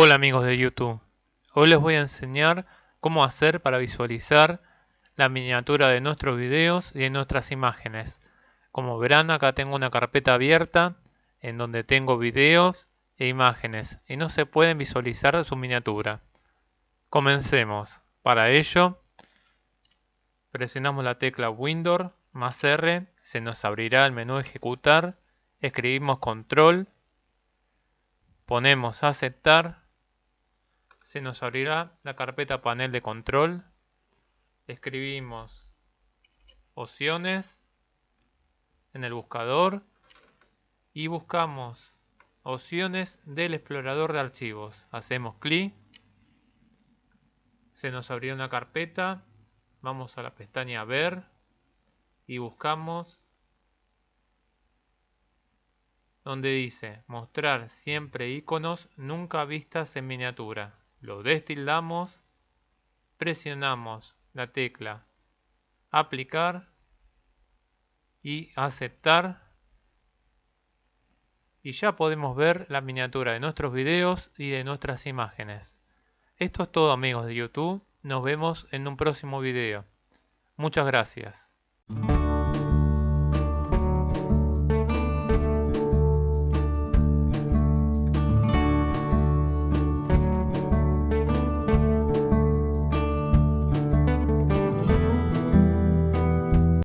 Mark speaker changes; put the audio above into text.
Speaker 1: Hola amigos de YouTube, hoy les voy a enseñar cómo hacer para visualizar la miniatura de nuestros videos y de nuestras imágenes. Como verán acá tengo una carpeta abierta en donde tengo videos e imágenes y no se pueden visualizar su miniatura. Comencemos. Para ello presionamos la tecla Windows más R, se nos abrirá el menú ejecutar, escribimos control ponemos aceptar, se nos abrirá la carpeta panel de control, escribimos opciones en el buscador y buscamos opciones del explorador de archivos. Hacemos clic, se nos abrirá una carpeta, vamos a la pestaña ver y buscamos donde dice mostrar siempre iconos nunca vistas en miniatura. Lo destildamos, presionamos la tecla aplicar y aceptar y ya podemos ver la miniatura de nuestros videos y de nuestras imágenes. Esto es todo amigos de YouTube, nos vemos en un próximo video. Muchas gracias.